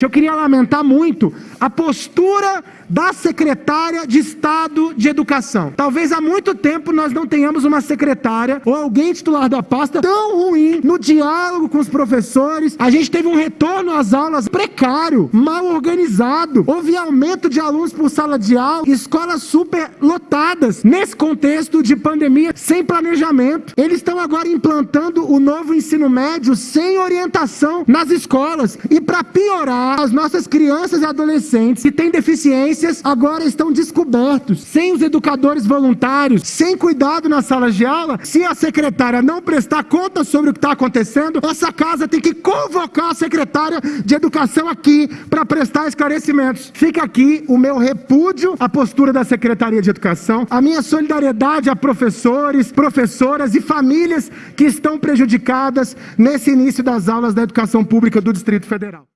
Eu queria lamentar muito a postura da secretária de Estado de Educação. Talvez há muito tempo nós não tenhamos uma secretária ou alguém titular da pasta tão ruim no diálogo com os professores. A gente teve um retorno às aulas precário, mal organizado. Houve aumento de alunos por sala de aula, escolas super lotadas. Nesse contexto de pandemia, sem planejamento. Eles estão agora implantando o novo ensino médio sem orientação nas escolas. E para piorar, as nossas crianças e adolescentes que têm deficiências agora estão descobertos, sem os educadores voluntários, sem cuidado nas salas de aula. Se a secretária não prestar conta sobre o que está acontecendo, essa casa tem que convocar a secretária de educação aqui para prestar esclarecimentos. Fica aqui o meu repúdio à postura da Secretaria de Educação, a minha solidariedade a professores, professoras e famílias que estão prejudicadas nesse início das aulas da educação pública do Distrito Federal.